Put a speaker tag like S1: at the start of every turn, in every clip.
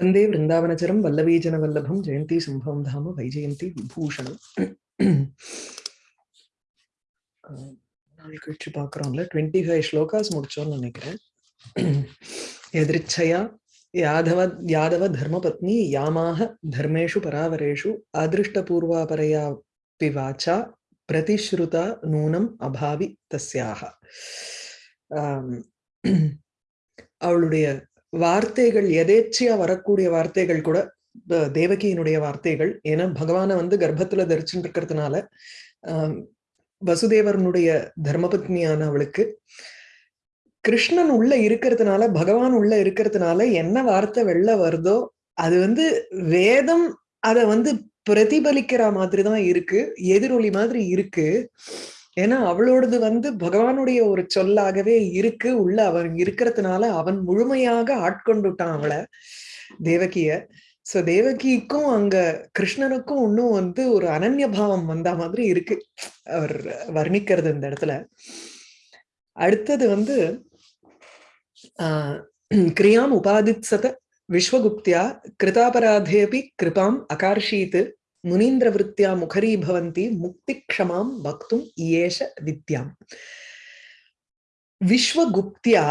S1: வந்தே விருந்தாவனச்சரம் வல்லவீஜன வல்லபம் ஜெயந்தி சம்பவம் தாம வைஜெயந்தி விபூஷணம் நாள் கழிச்சு பார்க்குறோம்ல டுவெண்ட்டி ஃபைவ் ஸ்லோகாஸ் முடிச்சோம்னு நினைக்கிறேன் எதிர்ச்சையா யாதவ யாதவ தர்மபத்னி யாமாக தர்மேஷு பராவரேஷு அதிருஷ்டபூர்வாபரையா பிவாச்சா பிரதிஸ்ருதா நூனம் அபாவி தஸ்யாக அவளுடைய வார்த்தைகள் எதேச்சியா வரக்கூடிய வார்த்தைகள் கூட தேவகியினுடைய வார்த்தைகள். ஏன்னா பகவானை வந்து கர்ப்பத்துல தரிச்சுட்டு இருக்கிறதுனால ஆஹ் வசுதேவரனுடைய தர்மபத்னியான அவளுக்கு கிருஷ்ணன் உள்ள இருக்கிறதுனால பகவான் உள்ள இருக்கிறதுனால என்ன வார்த்தை வெளில வருதோ அது வந்து வேதம் அத வந்து பிரதிபலிக்கிற மாதிரிதான் இருக்கு எதிரொலி மாதிரி இருக்கு. ஏன்னா அவளோடது வந்து பகவானுடைய ஒரு சொல்லாகவே இருக்கு. உள்ள அவன் இருக்கிறதுனால அவன் முழுமையாக ஆட்கொண்டுட்டான் அவளை தேவகிய. சோ தேவகிக்கும் அங்க கிருஷ்ணனுக்கும் இன்னும் வந்து ஒரு அனன்ய பாவம் வந்த மாதிரி இருக்கு. அவர் வர்ணிக்கிறது இந்த இடத்துல. அடுத்தது வந்து ஆஹ் கிரியாம் உபாதித்சத விஸ்வகுப்தியா கிருதாபராதேபி கிருபாம் அகார்ஷீத் முனீந்திரவிருத்தியா முகரி பவந்தி முக்தி க்ஷமாம் பக்தும் இயேஷ வித்யாம் விஸ்வகுப்தியா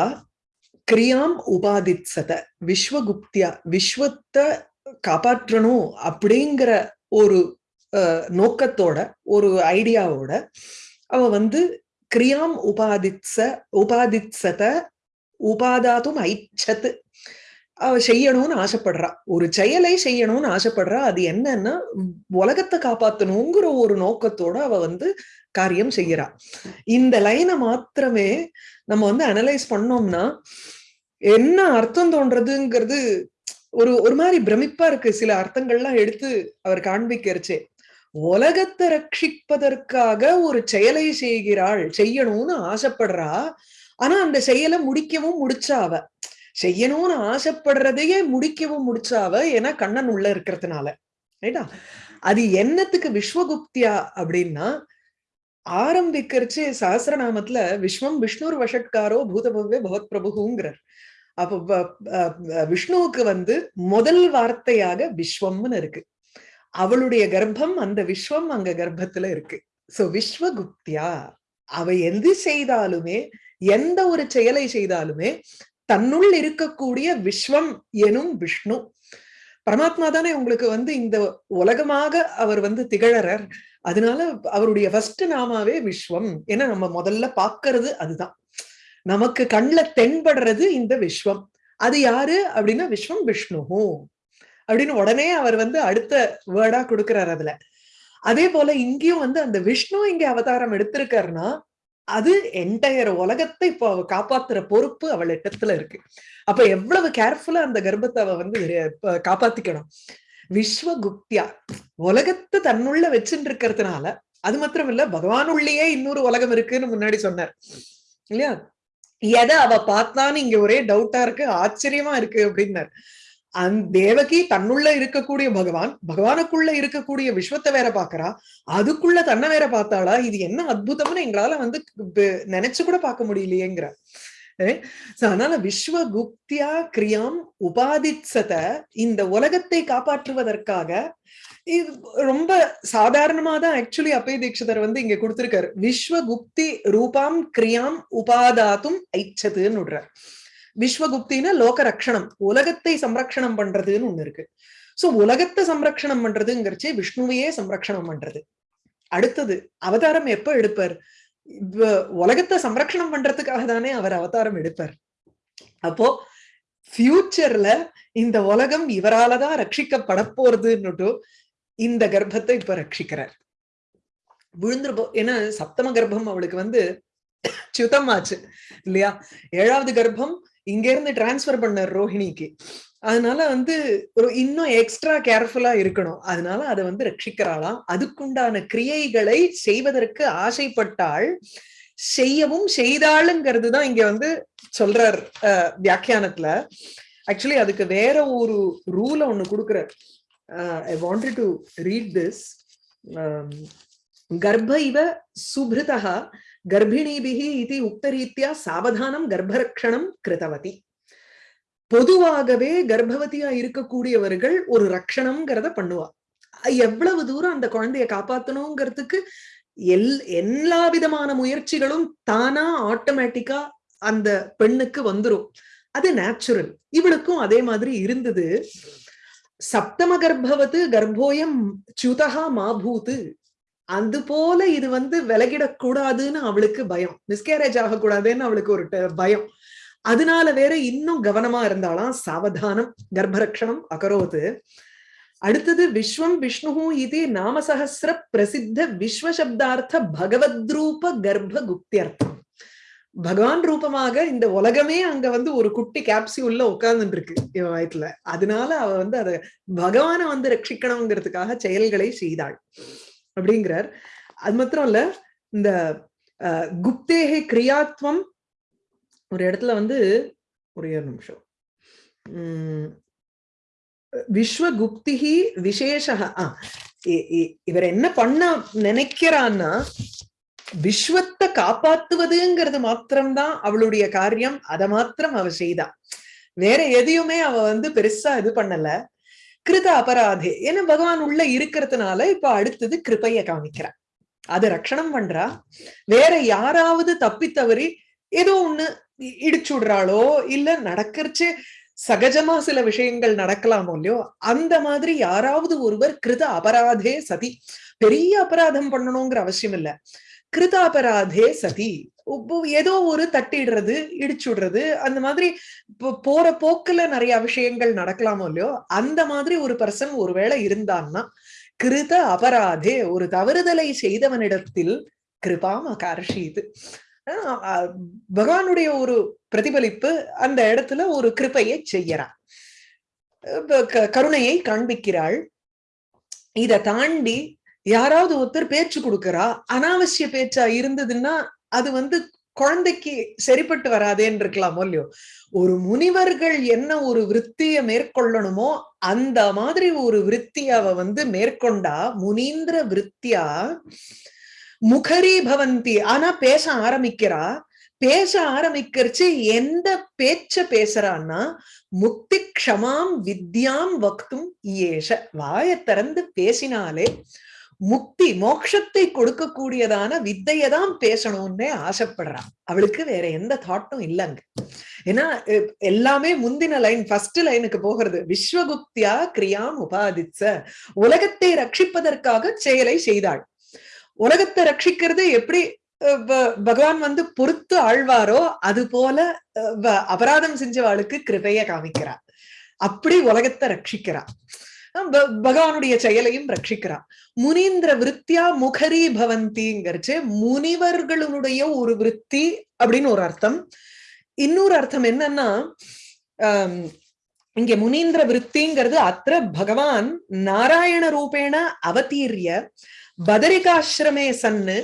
S1: கிரியாம் உபாதித்சத விஸ்வகுப்தியா விஸ்வத்தை காப்பாற்றணும் அப்படிங்கிற ஒரு நோக்கத்தோட ஒரு ஐடியாவோட அவ வந்து கிரியாம் உபாதித்ச உபாதித்சத உபாதாத்தும் ஐச்சத்து. அவ செய்யணும்னு ஆசைப்படுறா. ஒரு செயலை செய்யணும்னு ஆசைப்படுறா. அது என்னன்னா உலகத்தை காப்பாத்தணுங்கிற ஒரு நோக்கத்தோட அவ வந்து காரியம் செய்யறா. இந்த லைனை மாத்திரமே நம்ம வந்து அனலைஸ் பண்ணோம்னா என்ன அர்த்தம் தோன்றதுங்கிறது ஒரு ஒரு மாதிரி பிரமிப்பா இருக்கு. சில அர்த்தங்கள்லாம் எடுத்து அவர் காண்பிக்கிறச்சே. உலகத்தை ரட்சிப்பதற்காக ஒரு செயலை செய்கிறாள் செய்யணும்னு ஆசைப்படுறா. ஆனா அந்த செயலை முடிக்கவும் முடிச்சா அவ. செய்யணும்னு ஆசைப்படுறதையே முடிக்கவும் முடிச்சாவ ஏன்னா கண்ணன் உள்ள இருக்கிறதுனால. ரைட்டா? அது என்னத்துக்கு விஸ்வகுப்தியா அப்படின்னா ஆரம்பிக்கிறச்சு சாஸ்திரநாமத்துல விஸ்வம் விஷ்ணுர் வஷட்காரோ பூதபவ்ய பகவத் பிரபுங்கிறார் அப்போ விஷ்ணுவுக்கு வந்து முதல் வார்த்தையாக விஸ்வம்னு இருக்கு. அவளுடைய கர்ப்பம் அந்த விஸ்வம் அங்க கர்ப்பத்துல இருக்கு. சோ விஸ்வகுப்தியா? அவ எது செய்தாலுமே எந்த ஒரு செயலை செய்தாலுமே தன்னுள் இருக்கக்கூடிய விஸ்வம் எனும் விஷ்ணு. பரமாத்மா தானே உங்களுக்கு வந்து இந்த உலகமாக அவர் வந்து திகழறார். அதனால அவருடைய ஃபர்ஸ்ட் நாமாவே விஸ்வம். ஏன்னா நம்ம முதல்ல பாக்குறது அதுதான். நமக்கு கண்ல தென்படுறது இந்த விஸ்வம். அது யாரு? அப்படின்னா விஸ்வம் விஷ்ணு. அப்படின்னு உடனே அவர் வந்து அடுத்த வேர்டா கொடுக்கிறார் அதுல. அதே போல இங்கேயும் வந்து அந்த விஷ்ணு இங்க அவதாரம் எடுத்திருக்காருன்னா அது என்டையர் உலகத்தை இப்போ அவ காப்பாத்துற பொறுப்பு அவள் இடத்துல இருக்கு. அப்ப எவ்வளவு கேர்ஃபுல்லா அந்த கர்ப்பத்தை அவ வந்து காப்பாத்திக்கணும். விஸ்வகுப்தியா? உலகத்தை தன்னுள்ள வச்சுட்டு இருக்கிறதுனால அது மாத்திரம் இல்ல பகவானுள்ளேயே இன்னொரு உலகம் இருக்குன்னு முன்னாடி சொன்னார். இல்லையா? எதை அவ பார்த்தான்னு இங்க ஒரே டவுட்டா இருக்கு ஆச்சரியமா இருக்கு அப்படின்னாரு. அந்த தேவகி தன்னுள்ள இருக்கக்கூடிய பகவான் பகவானுக்குள்ள இருக்கக்கூடிய விஸ்வத்தை வேற பாக்குறா அதுக்குள்ள தன்னை வேற பார்த்தாளா இது என்ன அற்புதம்னு எங்களால வந்து நினைச்சு கூட பார்க்க முடியலையேங்கிற. அதனால விஸ்வகுப்தியா கிரியாம் உபாதித்சத இந்த உலகத்தை காப்பாற்றுவதற்காக ரொம்ப சாதாரணமா தான் ஆக்சுவலி அப்பய தீட்சிதர் வந்து இங்க கொடுத்திருக்காரு. விஸ்வகுப்தி ரூபாம் கிரியாம் உபாதாத்தும் ஐச்சதுன்னு விடுறார் விஸ்வகுப்தினா லோக ரக்ஷணம் உலகத்தை சம்ரக்ஷணம் பண்றதுன்னு ஒண்ணு இருக்கு. சோ உலகத்தை சம்ரக்ஷணம் பண்றதுங்கிறச்சு விஷ்ணுவையே சம்ரக்ஷணம் பண்றது. அடுத்தது அவதாரம் எப்ப எடுப்பார்? உலகத்தை சம்ரக்ஷணம் பண்றதுக்காக தானே அவர் அவதாரம் எடுப்பார். அப்போ ஃபியூச்சர்ல இந்த உலகம் இவராலதான் ரட்சிக்கப்பட போறதுன்னுட்டு இந்த கர்ப்பத்தை இப்ப ரட்சிக்கிறார். விழுந்துரு ஏன்னா சப்தம கர்ப்பம் அவளுக்கு வந்து சுத்தம் ஆச்சு இல்லையா? ஏழாவது கர்ப்பம் இங்க இருந்து டிரான்ஸ்பர் பண்ணார் ரோஹிணிக்கு. அதனால வந்து ஒரு இன்னும் எக்ஸ்ட்ரா கேர்ஃபுல்லா இருக்கணும். அதனால அதை வந்து ரட்சிக்கிறாளாம். அதுக்குண்டான கிரியைகளை செய்வதற்கு ஆசைப்பட்டாள். செய்யவும் செய்தாளுங்கிறது தான் இங்க வந்து சொல்றார் வியாக்கியானத்துல. ஆக்சுவலி அதுக்கு வேற ஒரு ரூல ஒண்ணு கொடுக்குறார். I wanted to read this கர்ப்ப இவ சுபிருதா கர்ப்பிணிபிக இது உக்தரீத்தியா சாவதானம் கர்ப்பரக்ஷணம் கிருதவதி பொதுவாகவே கர்ப்பவதியா இருக்கக்கூடியவர்கள் ஒரு ரக்ஷணம்ங்கிறத பண்ணுவா। எவ்வளவு தூரம் அந்த குழந்தைய காப்பாத்தணுங்கிறதுக்கு எல் எல்லா விதமான முயற்சிகளும் தானா ஆட்டோமேட்டிக்கா அந்த பெண்ணுக்கு வந்துரும்। அது நேச்சுரல் இவளுக்கும் அதே மாதிரி இருந்தது। சப்தம கர்ப்பவத்து கர்ப்போயம் சுதகா மாபூத்து அது போல இது வந்து விலகிடக்கூடாதுன்னு அவளுக்கு பயம். மிஸ்கேரேஜ் ஆகக்கூடாதுன்னு அவளுக்கு ஒரு பயம். அதனால வேற இன்னும் கவனமா இருந்தாலாம் சாவதானம் கர்ப்பரக்ஷணம் அகரோது. அடுத்தது விஸ்வம் விஷ்ணு இது நாமசஹசிர பிரசித்த விஸ்வசப்தார்த்த பகவத்ரூப கர்ப்ப குப்தியர்த்தம் பகவான் ரூபமாக இந்த உலகமே அங்க வந்து ஒரு குட்டி கேப்சியூல்ல உட்கார்ந்துட்டு இருக்கு இவ வயத்துல. அதனால அவ வந்து அத பகவானை வந்து ரட்சிக்கணுங்கிறதுக்காக செயல்களை செய்தாள். அப்படிங்கிறார். அது மாத்திரம் இல்ல இந்த குப்தேகே கிரியாத்வம் ஒரு இடத்துல வந்து ஒரே ஒரு நிமிஷம். உம் விஸ்வகுப்திகி விசேஷ இவர் என்ன பண்ண நினைக்கிறான்னா விஸ்வத்தை காப்பாத்துவதுங்கிறது மாத்திரம்தான் அவளுடைய காரியம் அதை மாத்திரம் அவ செய்தா. வேற எதையுமே அவ வந்து பெருசா இது பண்ணல. கிருத அபராதே ஏன்னா பகவான் உள்ள இருக்கிறதுனால இப்ப அடுத்தது கிருப்பைய காமிக்கிறா அது ரட்சணம் பண்றா? வேற யாராவது தப்பி தவறி ஏதோ ஒண்ணு இடிச்சு விடுறாளோ? இல்ல நடக்கிறச்சு சகஜமா சில விஷயங்கள் நடக்கலாமோ இல்லையோ? அந்த மாதிரி யாராவது ஒருவர் கிருத அபராதே சதி. பெரிய அபராதம் பண்ணணுங்கிற அவசியம் இல்ல. கிருதாபராதே சதி. ஏதோ ஒரு தட்டிடுறது இடிச்சு விடுறது அந்த மாதிரி போற போக்குல நிறைய விஷயங்கள் நடக்கலாமோ இல்லையோ அந்த மாதிரி ஒரு பர்சன் ஒருவேளை இருந்தான்னா கிருத அபராதே ஒரு தவறுதலை செய்தவனிடத்தில் கிருபாம் அகர்ஷிது பகவானுடைய ஒரு பிரதிபலிப்பு அந்த இடத்துல ஒரு கிருப்பையை செய்யறான் கருணையை காண்பிக்கிறாள். இத தாண்டி யாராவது ஒருத்தர் பேச்சு கொடுக்கறா? அனாவசிய பேச்சா இருந்ததுன்னா அது வந்து குழந்தைக்கு சரிப்பட்டு வராதேன்னு இருக்கலாமோ இல்லையோ? ஒரு முனிவர்கள் என்ன ஒரு விற்த்திய மேற்கொள்ளணுமோ அந்த மாதிரி ஒரு விற்த்தி அவ வந்து மேற்கொண்டா முனீந்திர விற்த்தியா முகரி பவந்தி ஆனா பேச ஆரம்பிக்கிறா. பேச ஆரம்பிக்கிறச்சு எந்த பேச்ச பேசுறான்னா முக்தி க்ஷமாம் வித்யாம் வக்தும் ஏஷ வாய திறந்து பேசினாலே முக்தி மோட்சத்தை கொடுக்கக்கூடியதான வித்தையை தான் பேசணும்னே ஆசைப்படுறான். அவளுக்கு வேற எந்த தாட்டும் இல்லைங்க. ஏன்னா எல்லாமே முந்தின லைன் ஃபர்ஸ்ட் லைனுக்கு போகிறது. விஸ்வகுப்தியா கிரியாம் உபாதிச்ச. உலகத்தை ரட்சிப்பதற்காக செயலை செய்தாள். உலகத்தை ரட்சிக்கிறது எப்படி பகவான் வந்து பொறுத்து ஆழ்வாரோ அது போல அபராதம் செஞ்சவாளுக்கு கிருபைய காமிக்கிறார். அப்படி உலகத்தை ரட்சிக்கிறார். பகவானுடைய செயலையும் ரட்சிக்கிறான். முனீந்திர விற்த்தியா முகரி பவந்திங்கிறச்சு முனிவர்களுடைய ஒரு விற்பி அப்படின்னு ஒரு அர்த்தம். இன்னொரு அர்த்தம் என்னன்னா இங்க முனீந்திர விற்த்திங்கிறது அத்த பகவான் நாராயண ரூபேண அவதீரிய பதரிகாசிரமே சன்னு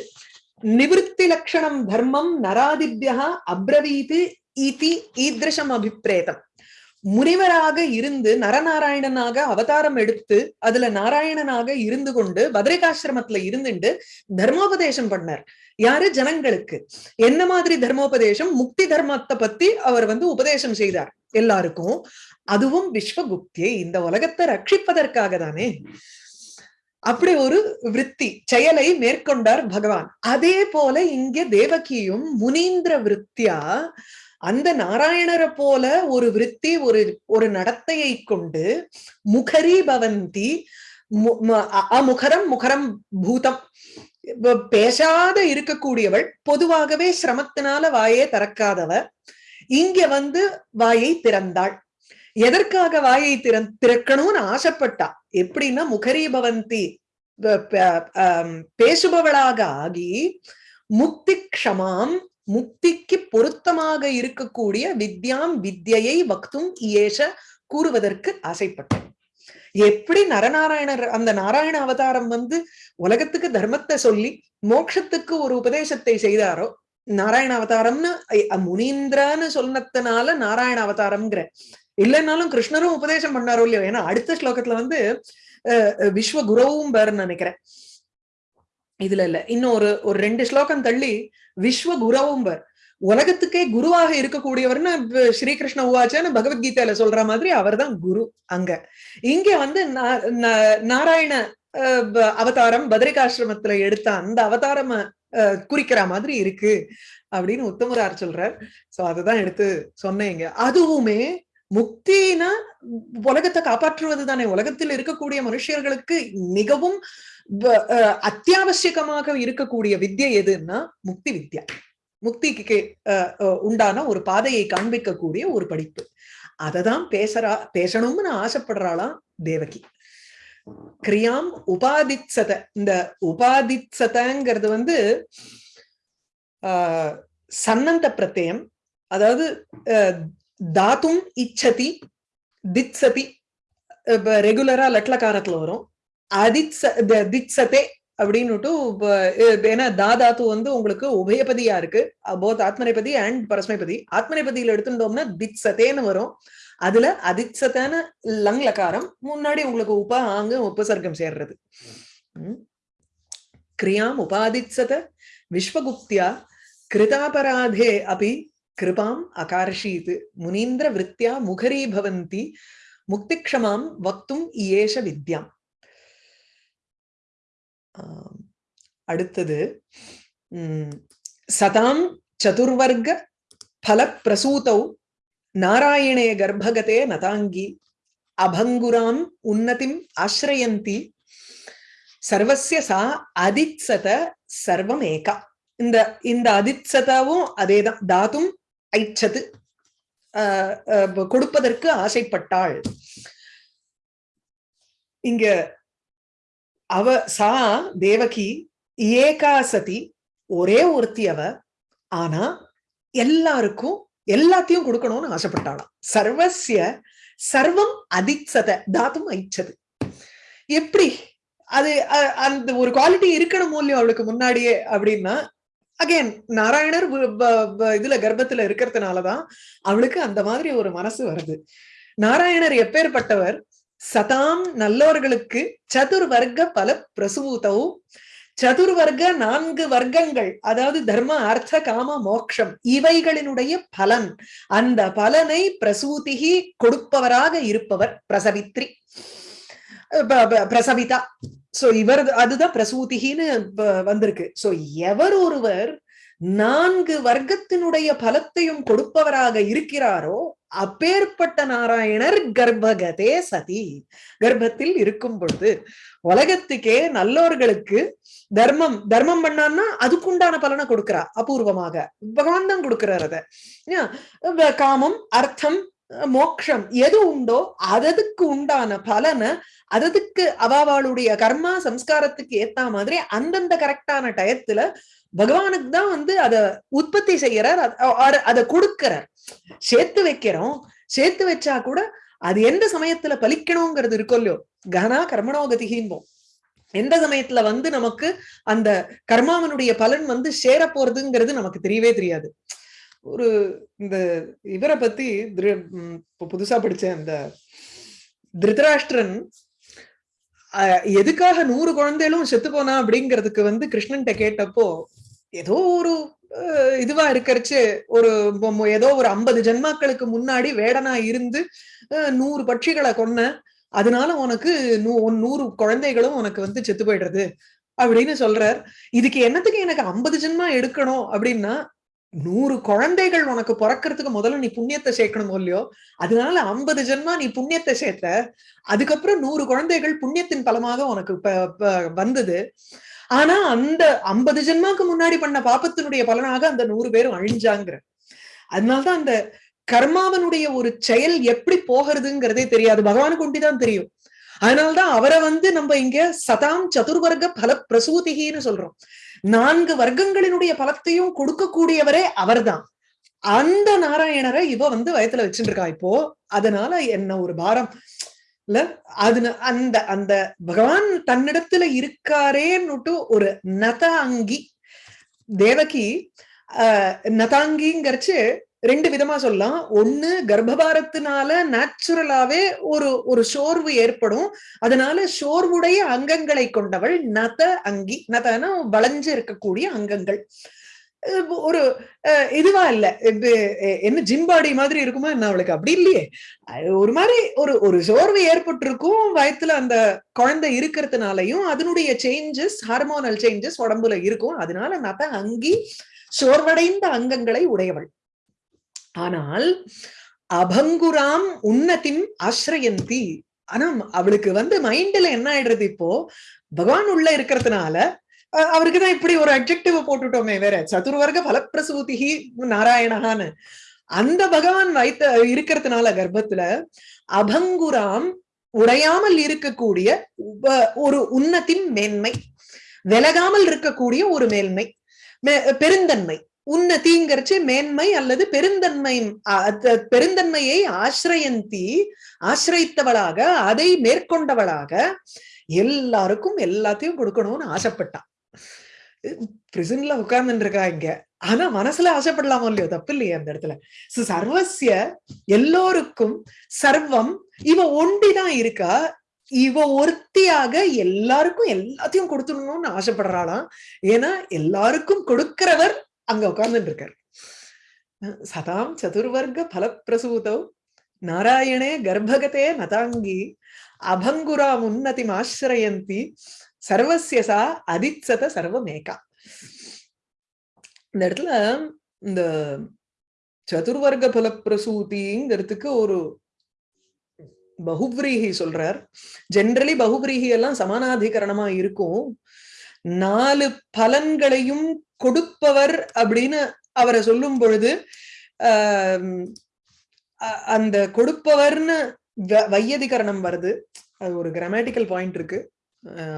S1: நிவத்தி லட்சணம் தர்மம் நராதிபியா அப்ரவீது இதி ஈத்ரஷம் அபிப்பிரேதம் முனிவராக இருந்து நரநாராயணனாக அவதாரம் எடுத்து அதுல நாராயணனாக இருந்து கொண்டு பத்ரிகாசிரமத்துல இருந்துட்டு தர்மோபதேசம் பண்ணார். யாரு? ஜனங்களுக்கு. என்ன மாதிரி தர்மோபதேசம்? முக்தி தர்மத்தை பத்தி அவர் வந்து உபதேசம் செய்தார் எல்லாருக்கும். அதுவும் விஸ்வகுப்தியை இந்த உலகத்தை ரட்சிப்பதற்காக தானே. அப்படி ஒரு விற்பி செயலை மேற்கொண்டார் பகவான். அதே போல இங்க தேவகியும் முனீந்திர விற்த்தியா அந்த நாராயணரை போல ஒரு விற்பி ஒரு ஒரு நடத்தையை கொண்டு முகரி பவந்தி அமுகரம் முகரம் பூதம் பேசாத இருக்கக்கூடியவள் பொதுவாகவே சிரமத்தினால வாயே திறக்காதவ இங்க வந்து வாயை திறந்தாள். எதற்காக வாயை திற திறக்கணும்னு ஆசைப்பட்டா? எப்படின்னா முகரி பவந்தி பேசுபவளாக ஆகி முக்தி க்ஷமாம் முக்திக்கு பொருத்தமாக இருக்கக்கூடிய வித்யாம் வித்யை வக்தும் ஏஷ கூறுவதற்கு ஆசைப்பட்டேன். எப்படி நரநாராயணர் அந்த நாராயண அவதாரம் வந்து உலகத்துக்கு தர்மத்தை சொல்லி மோட்சத்துக்கு ஒரு உபதேசத்தை செய்தாரோ நாராயண அவதாரம்னு முனீந்திரன்னு சொன்னதுனால நாராயண அவதாரம்ங்கிற இல்லைன்னாலும் கிருஷ்ணரும் உபதேசம் பண்ணாரோ இல்லையோ ஏன்னா அடுத்த ஸ்லோகத்துல வந்து விஸ்வ குருவும் பேருன்னு நினைக்கிறேன். இதுல இல்ல. இன்னும் ஒரு ஒரு ரெண்டு ஸ்லோகம் தள்ளி விஸ்வ குரவம்பர் உலகத்துக்கே குருவாக இருக்கக்கூடியவர்னு ஸ்ரீகிருஷ்ண உவாச்சான்னு பகவத்கீதையில சொல்ற மாதிரி அவர்தான் குரு அங்க. இங்க வந்து நாராயண அவதாரம் பத்ரிகாசிரமத்துல எடுத்த அந்த அவதாரம் குறிக்கிற மாதிரி இருக்கு அப்படின்னு உத்தமரார் சொல்றார். சோ அதுதான் எடுத்து சொன்னேங்க அதுவுமே முக்தினா உலகத்தை காப்பாற்றுவது தானே உலகத்தில் இருக்கக்கூடிய மனுஷர்களுக்கு மிகவும் அத்தியாவசியமாக இருக்கக்கூடிய வித்யை எதுன்னா முக்தி வித்யா. முக்திக்கு உண்டான ஒரு பாதையை காண்பிக்கக்கூடிய ஒரு படிப்பு. அததான் பேசுறா பேசணும்னு ஆசைப்படுறாளாம் தேவகி. கிரியாம் உபாதித்சத இந்த உபாதித்சதங்கிறது வந்து ஆஹ் சன்னந்த பிரத்யம் அதாவது தாத்தும் இச்சதி தித்சதி ரெகுலரா லட்லக்காரத்துல வரும். அதித்ச தித்சதே அப்படின்னுட்டு ஏன்னா தாதாத்து வந்து உங்களுக்கு உபயபதியா இருக்கு. Both ஆத்மனைபதி and பரஸ்மைபதி. ஆத்மனைபதியில எடுத்துட்டோம்னா தித்சதேன்னு வரும். அதுல அதித்சதான லங் லகாரம் முன்னாடி உங்களுக்கு உப ஆங்கு உபசர்க்கம் சேர்றது. கிரியாம் உபாதிச்சத விஸ்வகுப்தியா கிருதாபராதே அபி கிருபாம் அகார்ஷீத் முனீந்திர விருத்தியா முகரீ பவந்தி முக்திக்ஷமாம் வக்தும் இயேஷ வித்யாம். அடுத்தது சதாம் சதுர்வர்க பல பிரசூதௌ நாராயணே கர்ப்பகதே நதாங்கி அபங்குராம் உன்னதிம் ஆசிரயந்தி சர்வசிய சா அதித்சத சர்வம் ஏகா இந்த இந்த அதித்சதாவும் அதேதான் தாத்தும் ஐச்சது. கொடுப்பதற்கு ஆசைப்பட்டாள். இங்க அவ சா தேவகி ஏகா சதி ஒரே ஒருத்தி அவ. ஆனா எல்லாருக்கும் எல்லாத்தையும் கொடுக்கணும்னு ஆசைப்பட்டாளாம். சர்வசிய சர்வம் அதிச்சத தாத்தும் ஐச்சது. எப்படி? அது அந்த ஒரு குவாலிட்டி இருக்கணும் மூலியம் அவளுக்கு முன்னாடியே அப்படின்னா அகைன் நாராயணர் இதுல கர்ப்பத்துல இருக்கிறதுனாலதான் அவளுக்கு அந்த மாதிரி ஒரு மனசு வருது. நாராயணர் எப்பேற்பட்டவர் சதாம் நல்லோர்களுக்கு சதுர்வர்க்க பல பிரசூதவும் சதுர்வர்க்க நான்கு வர்க்கங்கள் அதாவது தர்ம அர்த்த காம மோக்ஷம் இவைகளினுடைய பலன். அந்த பலனை பிரசூதிகி கொடுப்பவராக இருப்பவர் பிரசவித்ரி. பிரசவிதா. சோ இவர் அதுதான் பிரசூதிகின்னு வந்திருக்கு. சோ எவர் ஒருவர் நான்கு வர்க்கத்தினுடைய பலத்தையும் கொடுப்பவராக இருக்கிறாரோ அப்பேற்பட்ட நாராயணர் கர்ப்பகதே சதி. கர்ப்பத்தில் இருக்கும் பொழுது உலகத்துக்கே நல்லோர்களுக்கு தர்மம் தர்மம் பண்ணான்னா அதுக்குண்டான பலனை கொடுக்கிறா அபூர்வமாக. பகவான் தான் கொடுக்கிறார் அத. காமம் அர்த்தம் மோக்ஷம் எது உண்டோ அததுக்கு உண்டான பலனை அததுக்கு அவாவாளுடைய கர்மா சம்ஸ்காரத்துக்கு ஏத்த மாதிரி அந்தந்த கரெக்டான டயத்துல பகவானுக்கு தான் வந்து அத உற்பத்தி செய்யறார். அதை கொடுக்கிறார். சேர்த்து வைக்கிறோம். சேர்த்து வச்சா கூட அது எந்த சமயத்துல பலிக்கணுங்கிறது இருக்கும் இல்லையோ? கனா கர்மணோகதிகிம்போம் எந்த சமயத்துல வந்து நமக்கு அந்த கர்மாவனுடைய பலன் வந்து சேர போறதுங்கிறது நமக்கு தெரியவே தெரியாது. ஒரு இந்த இவரை பத்தி புதுசா படிச்ச அந்த திருதராஷ்டிரன் எதுக்காக நூறு குழந்தைகளும் செத்து போனா அப்படிங்கிறதுக்கு வந்து கிருஷ்ணன்ட்ட கேட்டப்போ ஏதோ ஒரு இதுவா இருக்கிறச்சு ஒரு ஏதோ ஒரு ஐம்பது ஜென்மாக்களுக்கு முன்னாடி வேடனா இருந்து நூறு பட்சிகளை கொன்ன அதனால உனக்கு நூறு குழந்தைகளும் உனக்கு வந்து செத்து போயிடுறது அப்படின்னு சொல்றார். இதுக்கு என்னத்துக்கு எனக்கு ஐம்பது ஜென்மா எடுக்கணும் அப்படின்னா நூறு குழந்தைகள் உனக்கு பிறக்கிறதுக்கு முதல்ல நீ புண்ணியத்தை சேர்க்கணும் இல்லையோ அதனால ஐம்பது ஜென்மா நீ புண்ணியத்தை சேர்த்த அதுக்கப்புறம் நூறு குழந்தைகள் புண்ணியத்தின் பலமாக உனக்கு வந்தது ஆனா அந்த ஐம்பது ஜென்மாக்கு முன்னாடி பண்ண பாப்பத்தினுடைய பலனாக அந்த நூறு பேரும் அழிஞ்சாங்கிற. அதனாலதான் அந்த கர்மாவனுடைய ஒரு செயல் எப்படி போகிறதுங்கிறதே தெரியாது. பகவானுக்கு ஒண்டிதான் தெரியும். அதனால்தான் அவரை வந்து நம்ம இங்க சதாம் சதுர்வர்க்க பல பிரசூதிகின்னு சொல்றோம். நான்கு வர்க்கங்களினுடைய பலத்தையும் கொடுக்கக்கூடியவரே அவர்தான். அந்த நாராயணரை இவ வந்து வயத்துல வச்சுட்டு இருக்கா இப்போ அதனால என்ன ஒரு பாரம். அது அந்த அந்த பகவான் தன்னிடத்துல இருக்காரேன்னுட்டு ஒரு நத அங்கி தேவகி அஹ் நதாங்கிங்கிறச்சு ரெண்டு விதமா சொல்லலாம். ஒண்ணு கர்ப்பபாரத்தினால நேச்சுரலாவே ஒரு ஒரு சோர்வு ஏற்படும். அதனால சோர்வுடைய அங்கங்களை கொண்டவள் நத அங்கி நதன வளைஞ்சு இருக்கக்கூடிய அங்கங்கள். ஒரு இதுவா இல்ல. இது, என்ன ஜிம் பாடி மாதிரி இருக்குமா என்ன அவளுக்கு? அப்படி இல்லையே. ஒரு மாதிரி ஒரு ஒரு சோர்வு ஏற்பட்டிருக்கும். வயத்துல அந்த குழந்தை இருக்கிறதுனாலையும் அதனுடைய சேஞ்சஸ் ஹார்மோனல் சேஞ்சஸ் உடம்புல இருக்கும். அதனால நத அங்கி சோர்வடைந்த அங்கங்களை உடையவள். ஆனால் அபங்குராம் உன்னத்தின் ஆசிரயந்தி. ஆனா அவளுக்கு வந்து மைண்ட்ல என்ன ஆயிடுறது இப்போ? பகவான் உள்ள இருக்கிறதுனால அவருக்கு தான் இப்படி ஒரு அப்ஜெக்டிவ் போட்டுட்டோமே வேற. சதுர்வர்க பலப்பிரசூதிகி நாராயணகான்னு அந்த பகவான் வைத்த இருக்கிறதுனால கர்ப்பத்துல அபங்குராம் உடையாமல் இருக்கக்கூடிய ஒரு உன்னத்தின் மேன்மை. விலகாமல் இருக்கக்கூடிய ஒரு மேன்மை. பெருந்தன்மை. உன்னதிங்கிறச்சு மேன்மை அல்லது பெருந்தன்மை பெருந்தன்மையை ஆசிரயந்தி ஆசிரியத்தவளாக அதை மேற்கொண்டவளாக எல்லாருக்கும் எல்லாத்தையும் கொடுக்கணும்னு ஆசைப்பட்டான். பிரிசன்ல உட்கார்ந்துருக்கா இங்க ஆனா மனசுல ஆசைப்படலாமோ இல்லையோ? தப்பு இல்லையே அந்த இடத்துல. சர்வசிய எல்லோருக்கும் சர்வம் இவ ஒண்டிதான் இருக்கா? இவ ஒருத்தியாக எல்லாருக்கும் எல்லாத்தையும் கொடுத்துடணும்னு ஆசைப்படுறாளாம். ஏன்னா எல்லாருக்கும் கொடுக்கிறவர் அங்க உட்கார்ந்துட்டு இருக்காரு சதாம் சதுர்வர்க பலப்பிரசூதோ நாராயணே கர்ப்பகதே நதாங்கி அபங்குரா உன்னதிம் ஆசிரயந்தி சர்வசியசா அதிசத அதிச்சத சர்வமேகா. இந்த இடத்துல இந்த சதுர்வர்க்க பலப்பிரசூதிங்கிறதுக்கு ஒரு பகுப்ரீகி சொல்றார். ஜென்ரலி பகுப்ரீகி எல்லாம் சமானாதிகரணமா இருக்கும். நாலு பலன்களையும் கொடுப்பவர் அப்படின்னு அவரை சொல்லும் பொழுது ஆஹ் அந்த கொடுப்பவர்னு வ- வையதிகரணம் வருது. அது ஒரு கிராமட்டிக்கல் பாயிண்ட் இருக்கு.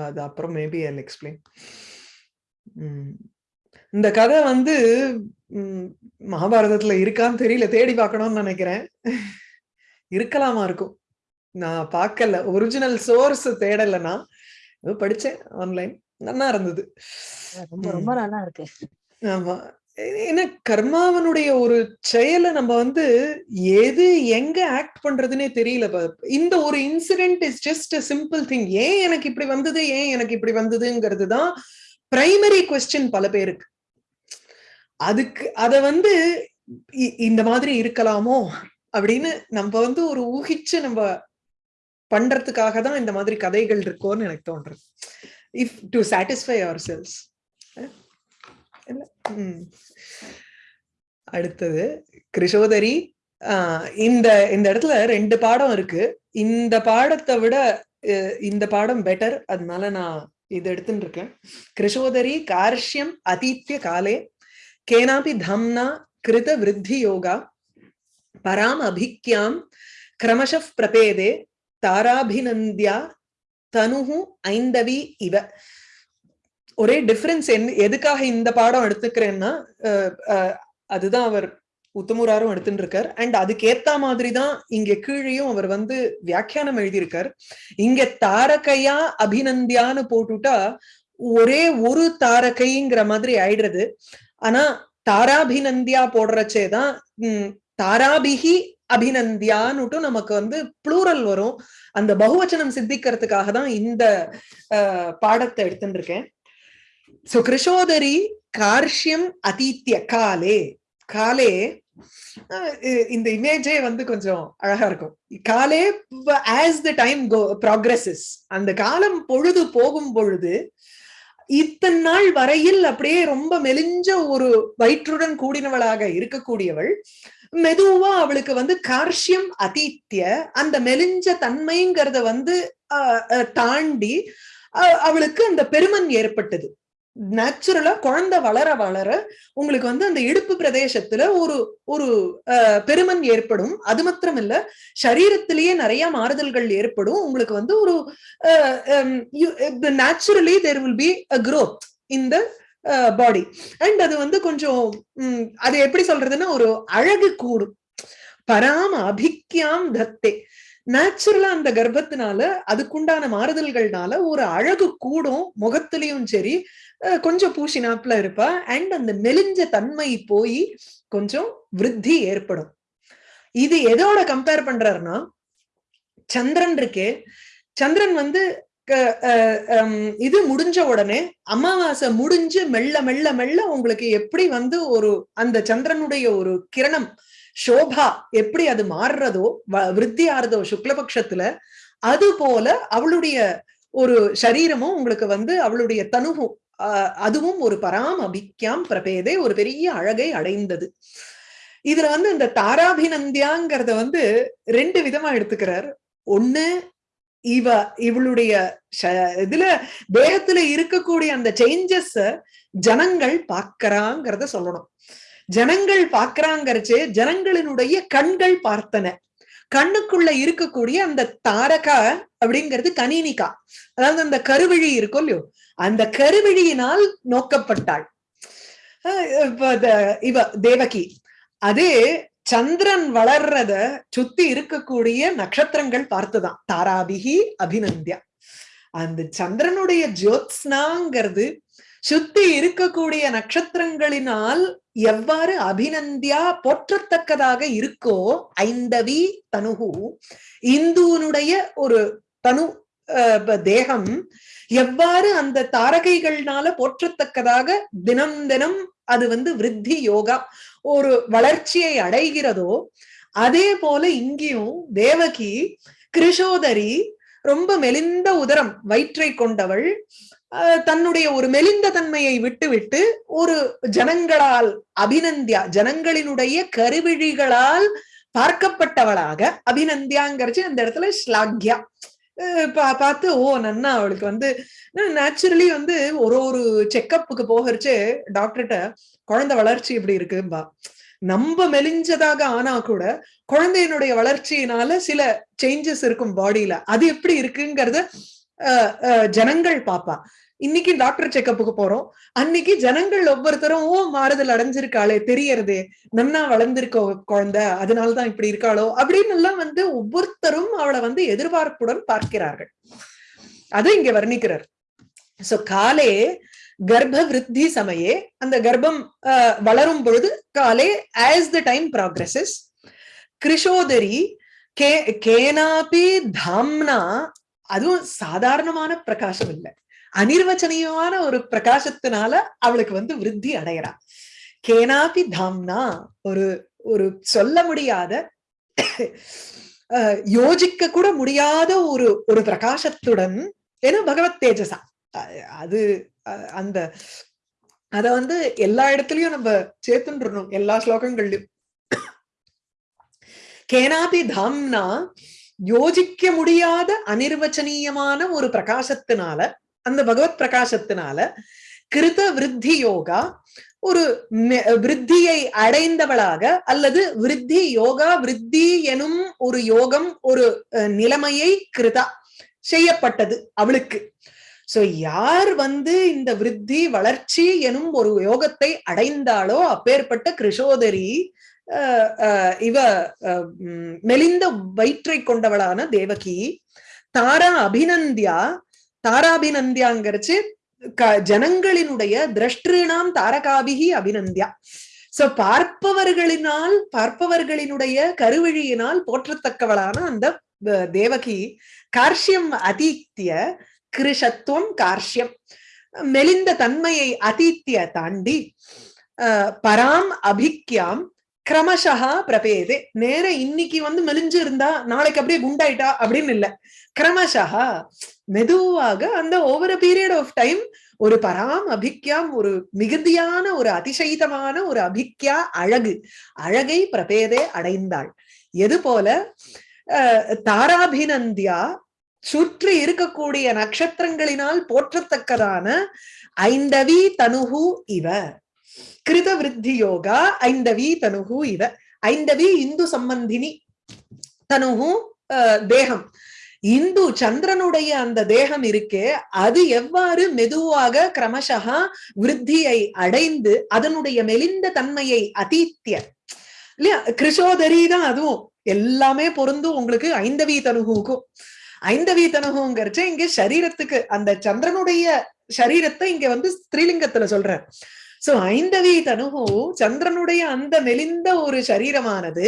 S1: அது அப்புறம் மேபி ஐ எக்ஸ்பிளைன் இந்த கதை வந்து மகாபாரதத்துல இருக்கான்னு தெரியல தேடி பார்க்கணும்னு நினைக்கிறேன். இருக்கலாமா இருக்கும். நான் பார்க்கல. ஒரிஜினல் சோர்ஸ் தேடலைன்னா படிச்சேன் ஆன்லைன் நல்லா இருந்தது.
S2: ரொம்ப நல்லா இருக்கு.
S1: ஆமா. ஏன்னா கர்மாவனுடைய ஒரு செயலை நம்ம வந்து எது எங்க ஆக்ட் பண்றதுன்னே தெரியல. இந்த ஒரு incident is just a simple thing ஏன் எனக்கு இப்படி வந்தது? ஏன் எனக்கு இப்படி வந்ததுங்கிறது தான் பிரைமரி கொஸ்டின் பல பேருக்கு. அதுக்கு அத வந்து இந்த மாதிரி இருக்கலாமோ அப்படின்னு நம்ம வந்து ஒரு ஊகிச்சு நம்ம பண்றதுக்காக தான் இந்த மாதிரி கதைகள் இருக்கோன்னு எனக்கு தோன்றது. If to satisfy ourselves அடுத்தது கிருஷோதரி இந்த இந்த இடத்துல ரெண்டு பாடம் இருக்கு. இந்த பாடத்தை விட இந்த பாடம் பெட்டர் அதனால நான் இது எடுத்துட்டு இருக்கேன். கிருஷோதரி கார்ஷ்யம் அதீத்திய காலே கேனாபி தம்னா கிருத விருத்தி யோகா பராம் அபிக்யாம் கிரமஷ பிரபேதே தாராபிநந்தியா தனுஹு ஐந்தவி இவ. ஒரே டிஃபரன்ஸ் என்ன எதுக்காக இந்த பாடம் எடுத்துக்கிறேன்னா அஹ், அஹ், அதுதான் அவர் உத்தமுராரும் எடுத்துட்டு இருக்கார் அண்ட் அதுக்கு ஏத்த மாதிரி தான் இங்க கீழேயும் அவர் வந்து வியாக்கியானம் எழுதியிருக்கார். இங்க தாரகையா அபிநந்தியான்னு போட்டுட்டா ஒரே ஒரு தாரகைங்கிற மாதிரி ஆயிடுறது. ஆனா தாராபிநந்தியா போடுறச்சே தான் உம், தாராபிகி அபிநந்தியான்னுட்டு நமக்கு வந்து ப்ளூரல் வரும். அந்த பகுவச்சனம் சித்திக்கிறதுக்காக தான் இந்த பாடத்தை எடுத்துட்டு இருக்கேன் சோ கிருஷோதரி கார்ஷ்யம் அதீத்திய காலே காலே இந்த இமேஜே வந்து கொஞ்சம் அழகா இருக்கும். காலே as the time go progresses அந்த காலம் பொழுது போகும் பொழுது இத்தனை நாள் வரையில் அப்படியே ரொம்ப மெலிஞ்ச ஒரு வயிற்றுடன் கூடினவளாக இருக்கக்கூடியவள் மெதுவா அவளுக்கு வந்து கார்ஷ்யம் அதீத்திய அந்த மெலிஞ்ச தன்மைங்கிறத வந்து தாண்டி அஹ், அவளுக்கு அந்த பெருமன் ஏற்பட்டது. நேச்சுரலா குழந்தை வளர வளர உங்களுக்கு வந்து அந்த இடுப்பு பிரதேசத்துல ஒரு ஒரு அஹ், பெருமன் ஏற்படும். அது மாத்திரம் இல்ல சரீரத்திலேயே நிறைய மாறுதல்கள் ஏற்படும். உங்களுக்கு வந்து ஒரு naturally there will be a growth இந்த பாடி அண்ட் அது வந்து கொஞ்சம் உம், அது எப்படி சொல்றதுன்னா ஒரு அழகு கூடும். பராம அபிக்யாம் தத்தே. நேச்சுரலா அந்த கர்ப்பத்தினால அதுக்குண்டான மாறுதல்கள்னால ஒரு அழகு கூடும். முகத்திலையும் சரி கொஞ்சம் பூசினாப்புல இருப்பா. அண்ட் அந்த மெலிஞ்ச தன்மை போய் கொஞ்சம் விருத்தி ஏற்படும். இது எதோட கம்பேர் பண்றாருன்னா சந்திரன் இருக்கே. சந்திரன் வந்து இது முடிஞ்ச உடனே அமாவாசை முடிஞ்சு மெல்ல மெல்ல மெல்ல உங்களுக்கு எப்படி வந்து ஒரு அந்த சந்திரனுடைய ஒரு கிரணம் சோபா எப்படி அது மாறுறதோ வ- விருத்தி ஆறுதோ சுக்லபக்ஷத்துல அது போல அவளுடைய ஒரு சரீரமும் உங்களுக்கு வந்து அவளுடைய தனுவும் அதுவும் ஒரு பராம் அபிக்யாம் பிரபேதே ஒரு பெரிய அழகை அடைந்தது. இதுல வந்து இந்த தாராபிநந்தியாங்கிறத வந்து ரெண்டு விதமா எடுத்துக்கிறார். ஒண்ணு இவ இவளுடைய இதுல தேகத்துல இருக்கக்கூடிய அந்த சேஞ்சஸ் ஜனங்கள் பாக்கறாங்கிறத சொல்லணும். ஜனங்கள் பாக்குறாங்கிறச்சு ஜனங்களினுடைய கண்கள் பார்த்தன. கண்ணுக்குள்ள இருக்கக்கூடிய அந்த தாரகா அப்படிங்கிறது கனீனிகா அதாவது அந்த கருவிழி இருக்கும் இல்லையோ அந்த கருவிழியினால் நோக்கப்பட்டாள். இவ தேவகி. அதே சந்திரன் வளர்றத சுத்தி இருக்கக்கூடிய நட்சத்திரங்கள் பார்த்துதான். தாராபிகி அபிநந்தியா. அந்த சந்திரனுடைய ஜோத்ஸ்னாங்கிறது சுத்தி இருக்கக்கூடிய நட்சத்திரங்களினால் எவ்வாறு அபிநந்தியா போற்றத்தக்கதாக இருக்கோ ஐந்தவி தனுகு இந்துனுடைய ஒரு தனு அஹ், தேகம் எவ்வாறு அந்த தாரகைகள்னால போற்றத்தக்கதாக தினம் தினம் அது வந்து விருத்தி யோகா ஒரு வளர்ச்சியை அடைகிறதோ அதே போல இங்கேயும் தேவகி கிருஷோதரி ரொம்ப மெலிந்த உதரம் வயிற்றை கொண்டவள் அஹ், தன்னுடைய ஒரு மெலிந்த தன்மையை விட்டுவிட்டு ஒரு ஜனங்களால் அபிநந்தியா ஜனங்களினுடைய கருவிழிகளால் பார்க்கப்பட்டவளாக அபிநந்தியாங்கிறச்சு அந்த இடத்துல ஸ்லாக்யா பார்த்து ஓ நன்னா அவளுக்கு வந்து நேச்சுரலி வந்து ஒரு ஒரு செக்கப்புக்கு போகிறச்சே டாக்டர்கிட்ட குழந்தை வளர்ச்சி இப்படி இருக்கும்பா? நம்ம மெலிஞ்சதாக ஆனா கூட குழந்தையினுடைய வளர்ச்சியினால சில சேஞ்சஸ் இருக்கும் பாடியில அது எப்படி இருக்குங்கிறத அஹ், ஜனங்கள் பாப்பா. இன்னைக்கு டாக்டர் செக்கப்புக்கு போறோம். அன்னைக்கு ஜனங்கள் ஒவ்வொருத்தரும் ஓ மாறுதல் அடைஞ்சிருக்காளே தெரியறது. நன்னா வளர்ந்திருக்கோ குழந்தை அதனாலதான் இப்படி இருக்காளோ? அப்படின்னு எல்லாம் வந்து ஒவ்வொருத்தரும் அவளை வந்து எதிர்பார்ப்புடன் பார்க்கிறார்கள். அது இங்க வர்ணிக்கிறார். சோ காலே கர்ப்ப விருத்தி சமயே அந்த கர்ப்பம் அஹ், வளரும் பொழுது காலே ஆஸ் த டைம் ப்ராக்ரஸஸ் கிருஷோதரி கே கேனாபி தாம்னா அதுவும் சாதாரணமான பிரகாசம் இல்லை. அனிர்வச்சனீயமான ஒரு பிரகாசத்தினால அவளுக்கு வந்து விருத்தி அடையறா. கேனாபி தாம்னா ஒரு ஒரு சொல்ல முடியாத யோசிக்க கூட முடியாத ஒரு ஒரு பிரகாசத்துடன் ஏன்னா பகவத் தேஜசா அது அஹ், அந்த அத வந்து எல்லா இடத்துலயும் நம்ம சேர்த்துன்றணும் எல்லா ஸ்லோகங்கள்லயும். கேனாபி தாம்னா யோசிக்க முடியாத அனிர்வச்சனீயமான ஒரு பிரகாசத்தினால அந்த பகவத் பிரகாசத்தினால கிருத விருத்தி யோகா ஒரு விருத்தியை அடைந்தவளாக அல்லது விருத்தி யோகா விருத்தி எனும் ஒரு யோகம் ஒரு நிலைமையை கிருதா செய்யப்பட்டது அவளுக்கு. சோ யார் வந்து இந்த விருத்தி வளர்ச்சி எனும் ஒரு யோகத்தை அடைந்தாளோ அப்பேற்பட்ட கிருஷோதரி அஹ், இவ அஹ், உம், மெலிந்த வயிற்றை கொண்டவளான தேவகி தாரா அபிநந்தியா தாராபிநந்தியாங்கிறச்சு க- ஜனங்களினுடைய திரஷ்டிருணாம் தாரகாபிகி அபிநந்தியா. சோ பார்ப்பவர்களினால் பார்ப்பவர்களினுடைய கருவழியினால் போற்றத்தக்கவளான அந்த தேவகி கார்ஷ்யம் அதீத்திய கிருஷத்துவம் கார்ஷ்யம். மெலிந்த தன்மையை அதீத்திய தாண்டி பராம் அபிக்யாம் கிரமசா பிரபேதே. நேர இன்னைக்கு வந்து மெலிஞ்சு இருந்தா நாளைக்கு அப்படியே குண்டாயிட்டா அப்படின்னு இல்ல. கிரமசா மெதுவாக அந்த ஓவர் பீரியட் ஆஃப் டைம் ஒரு பராம் அபிக்யாம் ஒரு மிகுதியான ஒரு அதிசயிதமான ஒரு அபிக்யா அழகு. அழகை பிரபேதே அடைந்தாள். எது போல? அஹ், தாராபிநந்தியா சுற்றி இருக்கக்கூடிய நட்சத்திரங்களினால் போற்றத்தக்கதான ஐந்தவி தனுகு இவ. கிருத விருத்தி யோகா ஐந்தவி தனுகு இவ ஐந்தவி இந்து சம்பந்தினி தனுகு தேகம். இந்து சந்திரனுடைய அந்த தேகம் இருக்கே அது எவ்வாறு மெதுவாக கிரமசகா விருத்தியை அடைந்து அதனுடைய மெலிந்த தன்மையை அதீத்திய. இல்லையா? கிருஷோதரி தான் அதுவும். எல்லாமே பொருந்தும் உங்களுக்கு ஐந்தவி தனுகுக்கும் ஐந்தவி தனுகுங்கிறச்ச இங்க சரீரத்துக்கு அந்த சந்திரனுடைய சரீரத்தை இங்க வந்து ஸ்திரீலிங்கத்துல சொல்ற சோ ஐந்தவி தனுகோ சந்திரனுடைய அந்த மெலிந்த ஒரு சரீரமானது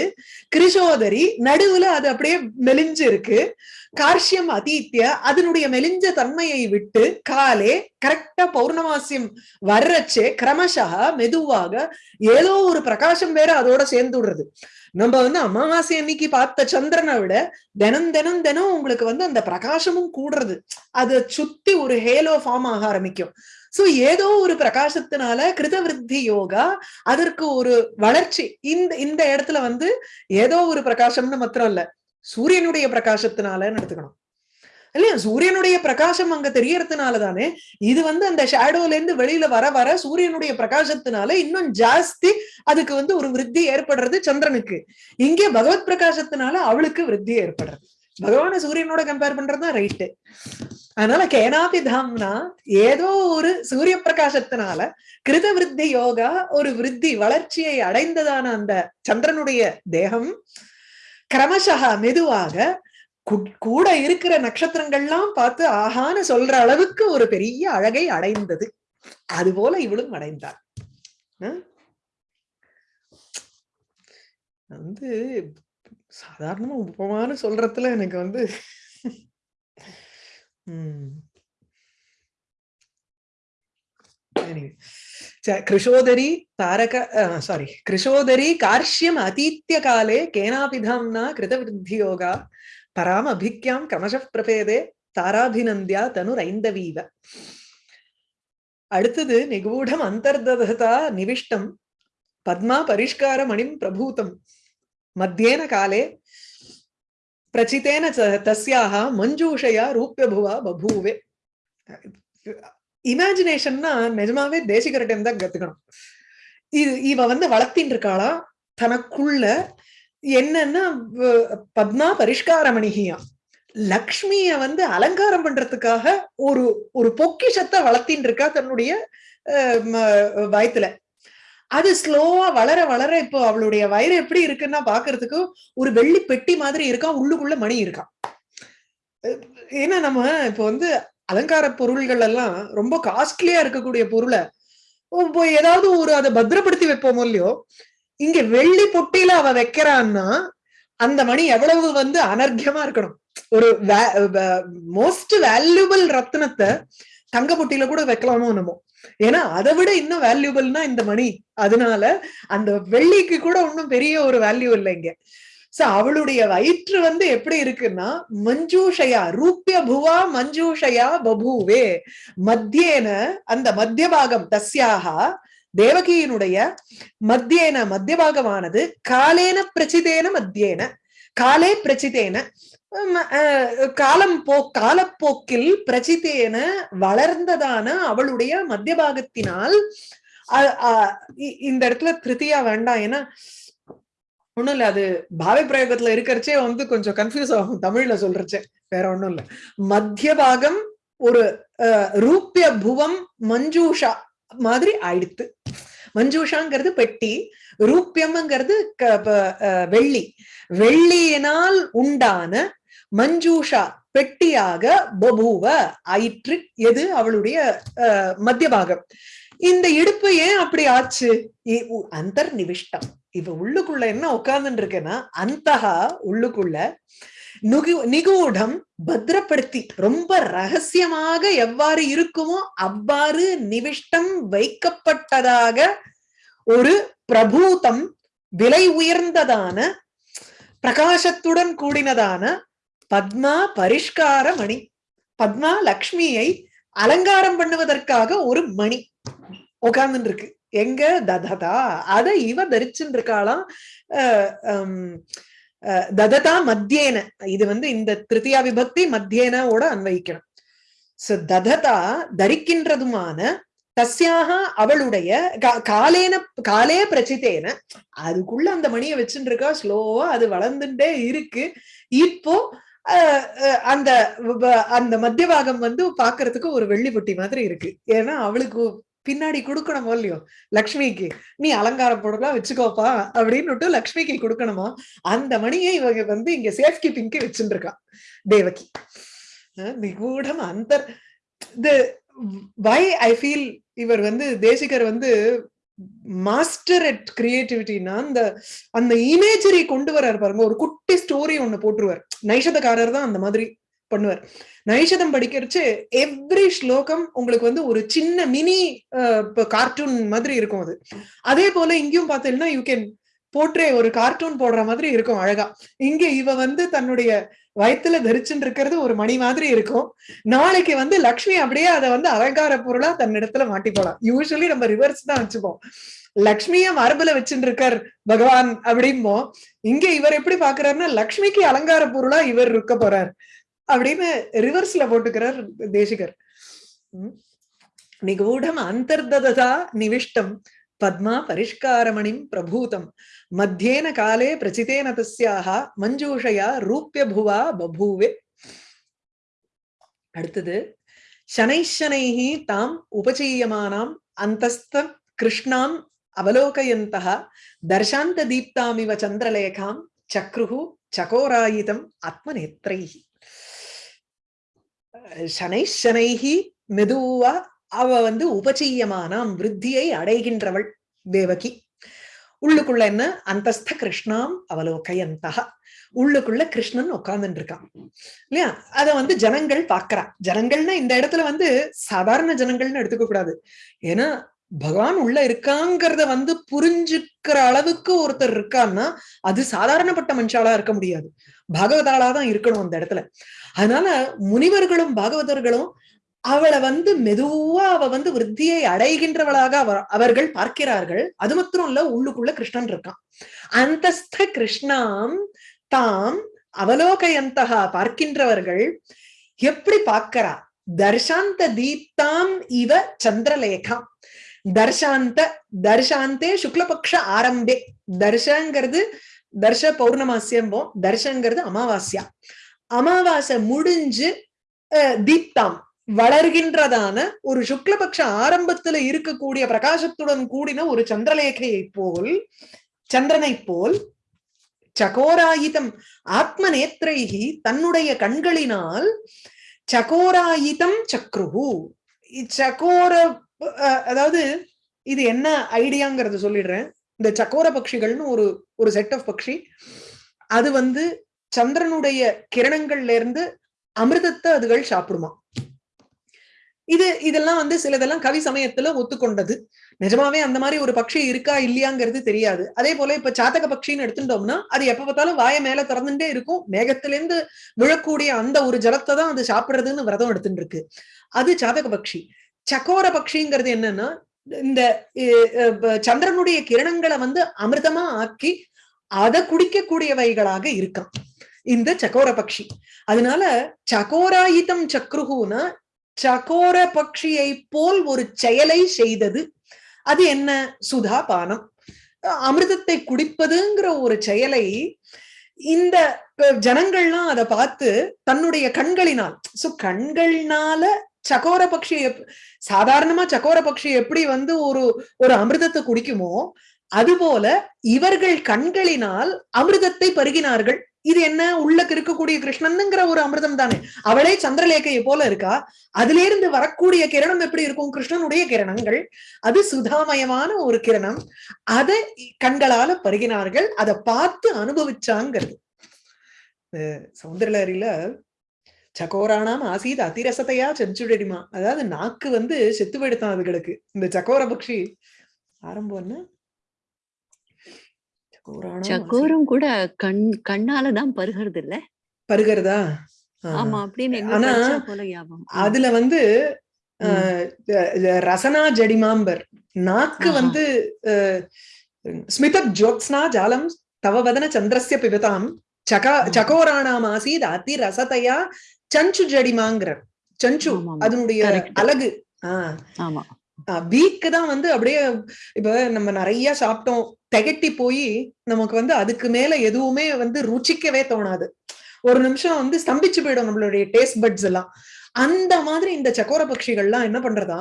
S1: கிருஷோதரி நடுவுல அது அப்படியே மெலிஞ்சு இருக்கு கார்ஷியம் அதீத்திய அதனுடைய மெலிஞ்ச தன்மையை விட்டு காலே கரெக்டா பௌர்ணமாசியம் வர்றச்சே கிரமசா மெதுவாக ஏதோ ஒரு பிரகாசம் வேற அதோட சேர்ந்து விடுறது நம்ம வந்து அமாவாசை அன்னைக்கு பார்த்த சந்திரனை விட தினம் தினம் தினம் உங்களுக்கு வந்து அந்த பிரகாசமும் கூடுறது. அதை சுத்தி ஒரு ஹேலோ ஃபார்ம் ஆக ஆரம்பிக்கும். சோ ஏதோ ஒரு பிரகாசத்தினால கிருதவிருத்தி யோகா அதற்கு ஒரு வளர்ச்சி. இந்த இந்த இடத்துல வந்து ஏதோ ஒரு பிரகாசம்னு மாத்திரம் இல்ல. சூரியனுடைய பிரகாசத்தினாலன்னு எடுத்துக்கணும். இல்லையா? சூரியனுடைய பிரகாசம் அங்க தெரியறதுனால தானே இது வந்து அந்த ஷேடோல இருந்து வெளியில வர வர சூரியனுடைய பிரகாசத்தினால இன்னும் ஜாஸ்தி அதுக்கு வந்து ஒரு விருத்தி ஏற்படுறது சந்திரனுக்கு. இங்கே பகவத் பிரகாசத்தினால அவளுக்கு விருத்தி ஏற்படுறது. பகவான சூரியனோட கம்பேர் பண்றதுதான் ரைட்டு அதனால கேனாபி தாம்னா ஏதோ ஒரு சூரிய பிரகாசத்தினால கிருத விருத்தி யோகா ஒரு விருத்தி வளர்ச்சியை அடைந்ததான அந்த சந்திரனுடைய தேகம். கிரமசகா மெதுவாக கூட இருக்கிற நட்சத்திரங்கள்லாம் பார்த்து ஆஹான்னு சொல்ற அளவுக்கு ஒரு பெரிய அழகை அடைந்தது. அது போல இவளும் அடைந்தாள். வந்து சாதாரணமா உபமானு சொல்றதுல எனக்கு வந்து कृशोदरी கிருஷோதரி தாரக சாரி கிருஷோதரி கார்ஷ்யம் அதீத்திய காலே கேனாபி தாம்னா கிருதவிருத்தி யோகா பராம அபிக்யாம் கிரமச தாராபிநந்தியா தனு ரைந்தவீவ அடுத்தது நிகூடம் அந்தர்ததா நிவிஷ்டம் பத்மா பரிஷ்கார மணிம் பிரபூதம் மத்தியேன காலே பிரச்சித்தேன தஸ்யாக மஞ்சூஷயா ரூப்பியபுவா பபூவே இமேஜினேஷன்னா நிஜமாவே தேசிகரட்டம் தான் கத்துக்கணும். இது இவ வந்து வளர்த்தின்னு இருக்காளா தனக்குள்ள என்னன்னா பத்மா பரிஷ்காரமணிகியா. லக்ஷ்மிய வந்து அலங்காரம் பண்றதுக்காக ஒரு ஒரு பொக்கிஷத்தை வளர்த்தின்னு இருக்கா தன்னுடைய வயத்துல. அது ஸ்லோவா வளர வளர இப்போ அவளுடைய வயிறு எப்படி இருக்குன்னா பாக்குறதுக்கு ஒரு வெள்ளி பெட்டி மாதிரி இருக்கா உள்ளுக்குள்ள மணி இருக்கா ஏன்னா நம்ம இப்போ வந்து அலங்கார பொருள்கள் எல்லாம் ரொம்ப காஸ்ட்லியா இருக்கக்கூடிய பொருளை ஏதாவது ஒரு அதை பத்திரப்படுத்தி வைப்போமோ இல்லையோ இங்க வெள்ளி பொட்டியில அவ வைக்கிறான்னா அந்த மணி எவ்வளவு வந்து அனர்க்கியமா இருக்கணும். ஒரு மோஸ்ட் வேல்யூபிள் ரத்னத்தை தங்க பொட்டியில கூட வைக்கலாமோ என்னமோ. ஏன்னா அதை விட இன்னும் வேல்யூபிள்னா இந்த மணி. அதனால அந்த வெள்ளிக்கு கூட ஒன்னும் பெரிய ஒரு வேல்யூ இல்லைங்க சோ அவளுடைய வயிற்று வந்து எப்படி இருக்குன்னா மஞ்சூஷயா ரூபிய புவா மஞ்சூஷயா பபூவே. மத்தியேன அந்த மத்திய பாகம் தஸ்யாக தேவகியினுடைய மத்தியேன மத்திய பாகமானது காலேன பிரச்சிதேன மத்தியேன. காலே பிரச்சிதேன காலம் போ காலப்போக்கில் பிரச்சித்தேன வளர்ந்ததான அவளுடைய மத்தியபாகத்தினால் இந்த இடத்துல திருத்தியா வேண்டாம். ஏன்னா ஒண்ணும் இல்ல அது பாவை பிரயோகத்துல இருக்கிறச்சே வந்து கொஞ்சம் கன்ஃபியூஸ் ஆகும் தமிழ்ல சொல்றச்சே வேற ஒண்ணும் இல்ல. மத்திய பாகம் ஒரு ரூபிய புவம் மஞ்சூஷா மாதிரி ஆயிடுத்து. மஞ்சூஷாங்கிறது பெட்டி ரூபியம்ங்கிறது வெள்ளி. வெள்ளியினால் உண்டான மஞ்சூஷா பெட்டியாக பபூவ ஆயிற்று எது? அவளுடைய மத்திய பாகம் இந்த இடுப்பு ஏன் அப்படி ஆச்சு? அந்தர் நிவிஷ்டம் இவ உள்ளுக்குள்ள என்ன உட்கார்ந்துட்டு இருக்கேன்னா அந்தகா உள்ளுக்குள்ள நுகு நிகூடம் பத்திரப்படுத்தி ரொம்ப ரகசியமாக எவ்வாறு இருக்குமோ அவ்வாறு நிவிஷ்டம் வைக்கப்பட்டதாக ஒரு பிரபூதம் விலை உயர்ந்ததான பிரகாசத்துடன் கூடினதான பத்மா பரிஷ்கார மணி பத்மா லக்ஷ்மியை அலங்காரம் பண்ணுவதற்காக ஒரு மணி உட்கார்ந்து இருக்கு எங்க தததா? அதை இவ தரிச்சுட்டு இருக்காளாம் தததா மத்தியேன. இது வந்து இந்த திருத்தியா விபக்தி மத்தியேனோட அன்வயிக்கணும். சோ தததா தரிக்கின்றதுமான தஸ்யாக அவளுடைய காலேன காலே பிரச்சித்தேன. அதுக்குள்ள அந்த மணியை வச்சுட்டு இருக்கா ஸ்லோவா அது வளர்ந்துட்டே இருக்கு. இப்போ அந்த அந்த மத்திய பாகம் வந்து பாக்குறதுக்கு ஒரு வெள்ளி பொட்டி மாதிரி இருக்கு. ஏன்னா அவளுக்கு பின்னாடி கொடுக்கணுமோ இல்லையோ? லக்ஷ்மிக்கு. நீ அலங்காரம் போடலாம் வச்சுக்கோப்பா அப்படின்னு லக்ஷ்மிக்கு கொடுக்கணுமா? அந்த மணியை இவங்க வந்து இங்க சேஃப் கீப்பிங்க்கு வச்சுட்டு இருக்கா தேவகி நிகூடம் அந்த இது வை ஐ ஃபீல் இவர் வந்து தேசிகர் வந்து மாஸ்டர் அட் கிரியேட்டிவிட்டினா அந்த அந்த இமேஜரி கொண்டு வர்றாரு பாருங்க. ஒரு குட்டி ஸ்டோரி ஒண்ணு போட்டுருவார். நைஷதக்காரர் தான் அந்த மாதிரி. பண்ணுவார். நைஷதம் படிக்கிறச்சு எவ்ரி ஸ்லோகம் உங்களுக்கு வந்து ஒரு சின்ன மினி கார்ட்டூன் மாதிரி இருக்கும் அது. அதே போல இங்கேயும் பார்த்தீங்கன்னா யூ கேன் போற்றே ஒரு கார்ட்டூன் போடுற மாதிரி இருக்கும் அழகா. இங்க இவ வந்து தன்னுடைய வயித்துல தரிச்சுட்டு இருக்கிறது ஒரு மணி மாதிரி இருக்கும். நாளைக்கு வந்து லக்ஷ்மி அப்படியே அதை வந்து அலங்கார பொருளா தன்னிடத்துல மாட்டி போலாம். யூஸ்வலி நம்ம ரிவர்ஸ் தான் வச்சுப்போம். லக்ஷ்மிய மரபுல வச்சுட்டு இருக்கார் பகவான் அப்படிம்போ இங்க இவர் எப்படி பாக்குறாருன்னா லக்ஷ்மிக்கு அலங்கார பொருளா இவர் இருக்க போறார். அப்படின்னு ரிவர்ஸ்ல போட்டுக்கிறார் தேசிகர். நிகூடம் அந்தர்ததா நிவிஷ்டம் பத்மா பரிஷ்காரமணிம் பிரபூதம். மத்தியேன காலே பிரச்சிதேன தஸ்யாக மஞ்சூஷையா ரூபிய புவா பபூவே. அடுத்தது சனைஷனைஹி தாம் உபச்சீயமானாம் அந்தஸ்த கிருஷ்ணாம் அவலோகயந்தः தர்ஷாந்த தீப்தாமிவ சந்திரலேகாம் சக்ருஹு சகோராயிதம் ஆத்மநேத்ரைஹி. சனைஷனைஹி மெதுவா அவ வந்து உபச்சீயமானாம் விருத்தியை அடைகின்றவள் தேவகி. உள்ளுக்குள்ள என்ன? அந்தஸ்த கிருஷ்ணாம் அவலோகையந்தகா. உள்ளுக்குள்ள கிருஷ்ணன் உட்கார்ந்துட்டு இருக்கான் இல்லையா? அத வந்து ஜனங்கள் பாக்குறான் ஜனங்கள்னா இந்த இடத்துல வந்து சாதாரண ஜனங்கள்னு எடுத்துக்க கூடாது ஏன்னா பகவான் உள்ள இருக்காங்கிறத வந்து புரிஞ்சுக்கிற அளவுக்கு ஒருத்தர் இருக்கான்னா அது சாதாரணப்பட்ட மனுஷாலா இருக்க முடியாது. பாகவதாலா தான் இருக்கணும் அந்த இடத்துல. அதனால முனிவர்களும் பாகவதர்களும் அவளை வந்து மெதுவா அவ வந்து விருத்தியை அடைகின்றவளாக அவர்கள் பார்க்கிறார்கள். அது மாத்திரம் இல்ல உள்ளுக்குள்ள கிருஷ்ணன் இருக்கான். அந்தஸ்த கிருஷ்ணாம் தாம் அவலோகயந்தகா பார்க்கின்றவர்கள் எப்படி பார்க்கிறா? தர்ஷாந்த தீப்தாம் இவ சந்திரலேகா. தர்ஷாந்த தர்ஷாந்தே சுக்லபக்ஷ ஆரம்பே. தர்ஷங்கிறது தர்ஷ பௌர்ணமாசியம்போ தர்ஷங்கிறது அமாவாசியா அமாவாசை முடிஞ்சு தீப்தாம். வளர்கின்றதான ஒரு சுக்லபக்ஷ ஆரம்பத்துல இருக்கக்கூடிய பிரகாசத்துடன் கூடின ஒரு சந்திரலேகையை போல் சந்திரனை போல் சகோராயிதம் ஆத்ம நேத்திரைகி தன்னுடைய கண்களினால் சகோராயிதம் சக்ருஹு. சகோர அதாவது இது என்ன ஐடியாங்கிறத சொல்லிடுறேன். இந்த சக்கோர பட்சிகள்னு ஒரு ஒரு செட் ஆஃப் பக்ஷி. அது வந்து சந்திரனுடைய கிரணங்கள்ல இருந்து அமிர்தத்தை அதுகள் சாப்பிடுமா. இது இதெல்லாம் வந்து சிலதெல்லாம் கவி சமயத்துல ஒத்துக்கொண்டது. நிஜமாவே அந்த மாதிரி ஒரு பட்சி இருக்கா இல்லையாங்கிறது தெரியாது. அதே போல இப்ப சாத்தக பட்சின்னு எடுத்துட்டோம்னா அது எப்ப பார்த்தாலும் வாய மேல திறந்துட்டே இருக்கும். மேகத்திலேருந்து விழக்கூடிய அந்த ஒரு ஜலத்தை தான் அது சாப்பிடுறதுன்னு விரதம் எடுத்துட்டு இருக்கு அது சாதக பட்சி சக்கோர பக்ஷிங்கிறது என்னன்னா இந்த சந்திரனுடைய கிரணங்களை வந்து அமிர்தமா ஆக்கி அதை குடிக்கக்கூடியவைகளாக இருக்கான். இந்த சக்கோர பக்ஷி. அதனால சகோராயிதம் சக்ருகுனா சகோர பக்ஷியை போல் ஒரு செயலை செய்தது. அது என்ன? சுதா பானம். அமிர்தத்தை குடிப்பதுங்கிற ஒரு செயலை இந்த ஜனங்கள்லாம் அதை பார்த்து தன்னுடைய கண்களினால் சோ கண்கள்னால சகோர பட்சி சாதாரணமா சகோர பக்ஷி எப்படி வந்து ஒரு ஒரு அமிர்தத்தை குடிக்குமோ அதுபோல இவர்கள் கண்களினால் அமிர்தத்தை பருகினார்கள். இது என்ன? உள்ளக்கு இருக்கக்கூடிய கிருஷ்ணனுங்கிற ஒரு அமிர்தம் தானே. அவளே சந்திரலேகையை போல இருக்கா? அதுல இருந்து வரக்கூடிய கிரணம் எப்படி இருக்கும்? கிருஷ்ணனுடைய கிரணங்கள். அது சுதாமயமான ஒரு கிரணம். அதை கண்களால பருகினார்கள். அதை பார்த்து அனுபவிச்சாங்கிறது. சௌந்தரலரியில சக்கோரானாம் ஆசீத் அதிரசத்தையா செஞ்சுடடிமா. அதாவது நாக்கு வந்து செத்து போயிடுத்தான் அதுகளுக்கு. இந்த சக்கோர பக்ஷி ஆரம்பம் என்ன?
S2: சக்கோரம் கூட கண் கண்ணால தான் பருகிறது? இல்ல
S1: பருகிறதா
S2: ஆமா அப்படின்னு
S1: ஆனா அதுல வந்து ரசனா ஜடிமாம்பர். நாக்கு வந்து ஸ்மித ஜோத்ஸ்னா ஜாலம் தவ வதன சந்திரஸ்ய பிபதாம். சகா சகோராணாம் ஆசீத் அதி ரசதையா சஞ்சு ஜடிமாங்கிறார் சஞ்சு அதனுடைய அழகு.
S2: ஆமா.
S1: வீக்கு தான் வந்து அப்படியே இப்ப நம்ம நிறைய சாப்பிட்டோம் திகட்டி போய் நமக்கு வந்து அதுக்கு மேல எதுவுமே வந்து ருச்சிக்கவே தோணாது. ஒரு நிமிஷம் வந்து ஸ்தம்பிச்சு போயிடும் நம்மளுடைய டேஸ்ட் பட்ஸ் எல்லாம். அந்த மாதிரி இந்த சக்கோர பட்சிகள்லாம் என்ன பண்றதா?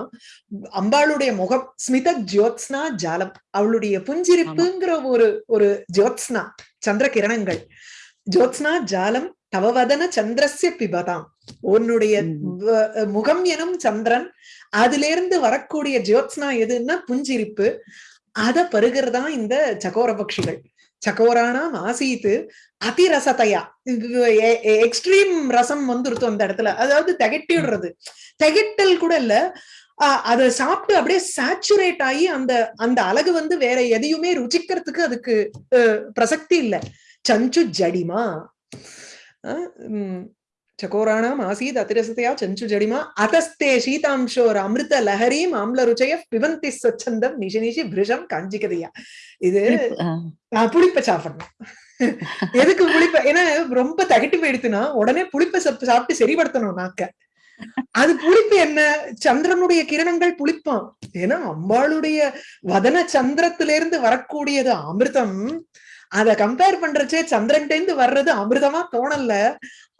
S1: அம்பாளுடைய முகம் ஸ்மித ஜோத்ஸ்னா ஜாலம். அவளுடைய புஞ்சிரிப்புங்கிற ஒரு ஒரு ஜோத்ஸ்னா சந்திர கிரணங்கள் ஜோத்ஸ்னா ஜாலம் தவவதன சந்திரஸ்ய பிபதாம். உன்னுடைய முகம் எனும் சந்திரன் அதுல இருந்து வரக்கூடிய ஜோத்ஸ்னா எதுன்னா புஞ்சிரிப்பு. அத பருகிறதா இந்த சகோர பட்சிகள் சகோரானாம் ஆசீத்து அதிரசத்தையா எக்ஸ்ட்ரீம் ரசம் வந்துருத்து அந்த இடத்துல. அதாவது திகட்டிடுறது. திகட்டல் கூட இல்ல. அதை சாப்பிட்டு அப்படியே சாச்சுரேட் ஆகி அந்த அந்த அழகு வந்து வேற எதையுமே ருச்சிக்கிறதுக்கு அதுக்கு அஹ், பிரசக்தி இல்ல. சஞ்சு ஜடிமா. చకోరాణం ఆసీత్ అతిరసతయా చంచుజడిమా அதஸ்தே శీతాంశోర్ அமிர்த లహరీం ఆమ్ల రుచయ பிவந்தி சொச்சந்தம் நிஷி நிஷி பிரிஷம் காஞ்சிக்கதையா இது
S2: புளிப்ப
S1: சாப்பிடணும் எதுக்கு புளிப்ப ஏன்னா ரொம்ப தகட்டி போயிடுத்துன்னா உடனே புளிப்ப சாப்பிட்டு சரிப்படுத்தணும் நாக்க அது புளிப்பு என்ன சந்திரனுடைய கிரணங்கள் புளிப்பான் ஏன்னா அம்பாளுடைய வதன சந்திரத்திலிருந்து வரக்கூடியது அமிர்தம் அத கம்பேர் பண்றச்சே சந்திரன்ட்ட இருந்து வர்றது அமிர்தமா தோணல.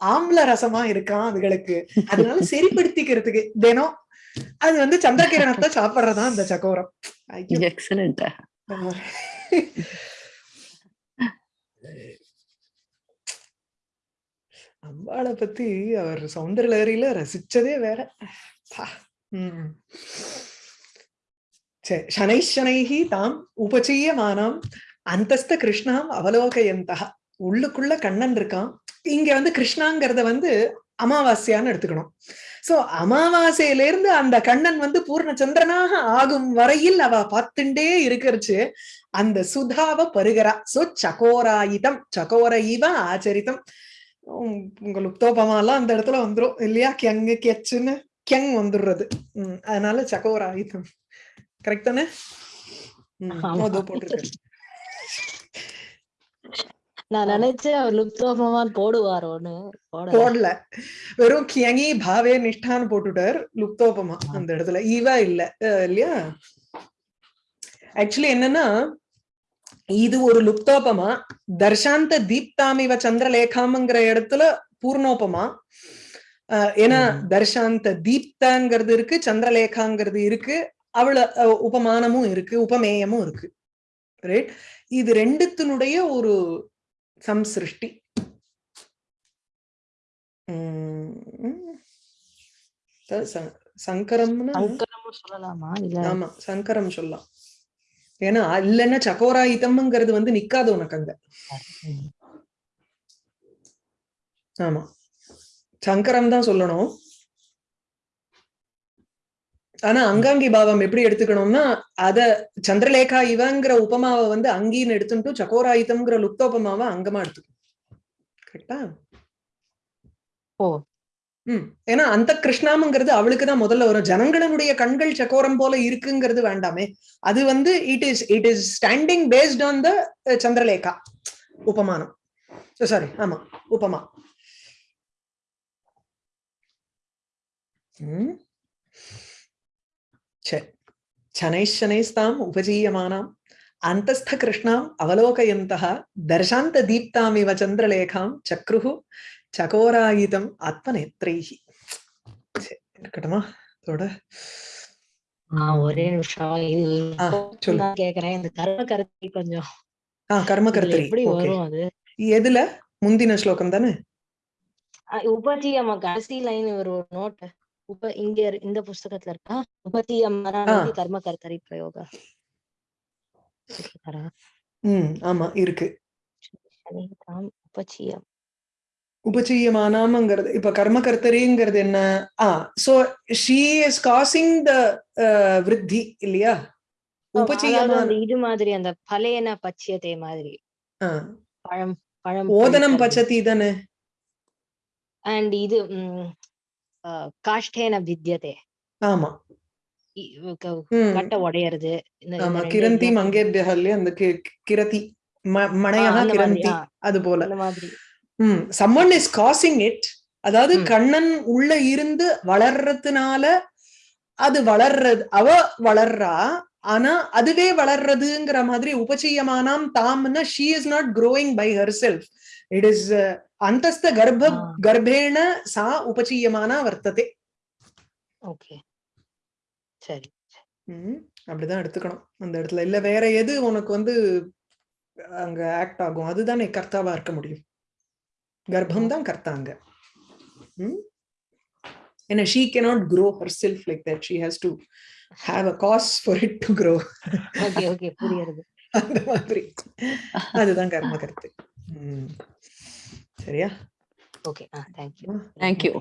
S1: ஆம்ல ரசமா இருக்கான் அதுகளுக்கு. அதனால சரிப்படுத்திக்கிறதுக்கு தினம் அது வந்து சந்திரகிரணத்தை சாப்பிடுறதா அந்த சக்கோரம்
S2: Excellent.
S1: அம்பாளை பத்தி அவர் சௌந்தரலகரியில ரசிச்சதே வேற. பா. ம். சரி சனைஷனைஹி தாம் உபச்சீயமானாம். அந்தஸ்த கிருஷ்ணாம் அவலோகயந்தா. உள்ளுக்குள்ள கண்ணன் இருக்கான். இங்க வந்து கிருஷ்ணாங்கிறத வந்து அமாவாஸ்யான்னு எடுத்துக்கணும். சோ அமாவாசையில இருந்து அந்த கண்ணன் வந்து பூர்ண சந்திரனாக ஆகும் வரையில் அவ பார்த்துட்டே இருக்கிறச்சு. அந்த சுதாவ பருகிறா சோ சகோராயுதம். சகோர இவ ஆச்சரித்தம் உம் உங்க லுப்தோபமாலாம் அந்த இடத்துல வந்துரும். இல்லையா? கியங்கு கெச்சுன்னு கியங் வந்துடுறது. உம் அதனால சகோராயுதம். கரெக்ட் தானே? போட்டிருக்கேன்.
S3: நான். நினைச்சேன் அவர் லுப்தோபமான் போடுவாரோன்னு போடல.
S1: வெறும் கியங்கி பாவே நிஷ்டான்னு போட்டுட்டார் லுப்தோபமா அந்த இடத்துல. ஈவா இல்ல. இல்லையா? ஆக்சுவலி என்னன்னா இது ஒரு லுப்தோபமா தர்ஷாந்த தீப்தாமிவ சந்திரலேகாம்ங்கிற இடத்துல பூர்ணோபமா. ஏன்னா. தர்ஷாந்த தீப்தாங்கிறது இருக்கு சந்திரலேகாங்கிறது இருக்கு அவள அஹ் உபமானமும் இருக்கு உபமேயமும் இருக்கு. ரைட் இது ரெண்டுத்தினுடைய ஒரு சம்சிருஷ்டி. உம் அதாவது ச- சங்கரம்னா?
S3: சொல்லலாமா? இல்ல
S1: ஆமா சங்கரம் சொல்லலாம். ஏன்னா இல்லைன்னா சகோராயுதம்ங்கிறது வந்து நிக்காது உனக்கு அங்க. ஆமா. சங்கரம் தான் சொல்லணும். ஆனா அங்காங்கி பாவம் எப்படி எடுத்துக்கணும்னா அத சந்திரலேகா இவங்கிற உபமாவை வந்து அங்கீன்னு எடுத்துட்டு சகோராயுதம்ங்கிற லுப்தோபமாவை அங்கமா எடுத்துக்கணும். கரெக்டா?
S3: ஓ.
S1: ம். ஏன்னா அந்த கிருஷ்ணாமுங்கிறது அவளுக்கு தான் முதல்ல வரும். ஜனங்களுடைய கண்கள் சக்கோரம் போல இருக்குங்கிறது வேண்டாமே. அது வந்து it is it is standing based on the Chandralekha உபமானம். சாரி ஆமா உபமா. ம். சனைஷனைஸ்தாம் உபஜீயமானாம். அந்தஸ்த கிருஷ்ணாம் அவலோகயந்தः தர்ஷாந்த தீப்தாமிவ சந்திரலேகாம் சக்ருஹு. சகோராயுதம் ஆத்மநேத்ரைஹி. இருக்கட்டுமா? அதோட
S3: ஆ, ஒரே நிமிஷம். இது கேக்குறேன். இந்த கர்ம கருத்தை கொஞ்சம்.
S1: ஆ
S3: இதுல
S1: கர்மகர்த்தரி
S3: எப்படி வரும் அது?
S1: எதுல? முந்தின ஸ்லோகம் தானே?
S3: உபஜீயமா? கடைசி லைன் ஒரு நோட் உப இங்க இந்த புஸ்தகத்துல இருக்கா? உபஜீயமரா
S1: ஆ.
S3: கர்ம கர்த்தரி பிரயோக?
S1: ஆமா இருக்கு.
S3: உபஜீயம்
S1: உபச்சீயமானாமங்கிறது இப்ப கர்மகர்த்தரிங்கிறது என்ன? ஆ so she is causing the விருத்தி இல்லையா? உபச்சீயமான
S3: இது மாதிரி அந்த பலேன பச்சியத்தை மாதிரி. பழம் பழம்
S1: ஓதனம் பச்சதி தானே
S3: அண்ட் இது காஷ்டேன வித்யதே.
S1: ஆமா.
S3: கட்டை உடையறது.
S1: ஆமா கிரந்தி
S3: example.
S1: மங்கேபியா இல்லையா அந்த கிரதி ம-
S3: ஆ,
S1: மணையா
S3: அந்த மாதிரி,
S1: கிரந்தி அது போல.
S3: அந்த மாதிரி.
S1: ம் சம்மன் இஸ் காசிங் இட் அதாவது. கண்ணன் உள்ள இருந்து வளர்றதுனால அது வளர்றது அவ வளர்றா ஆனா அதுவே வளர்றதுங்கிற மாதிரி உபச்சீயமானாம் தாம்னா she is not growing by herself it is அந்தஸ்த கர்ப்ப
S3: ஆ.
S1: கர்ப்பேண சா உபச்சீயமானா வர்த்ததே
S3: ஓகே சரி.
S1: ம், அப்படிதான் எடுத்துக்கணும். அந்த இடத்துல. இல்ல வேற எது உனக்கு வந்து அங்க ஆக்ட் ஆகும்? அதுதானே கர்த்தாவா இருக்க முடியும். கர்ப்பம் தான் கர்த்தாங்க. ம்? ஏன்னா she cannot grow herself like that. She has to have a cause for it to grow.
S3: Okay okay புரியுது
S1: அந்த மாதிரி. அதுதான் கர்ம கருத்து. சரியா?
S3: ஓகே. ஆ தேங்க்யூ
S2: தேங்க்யூ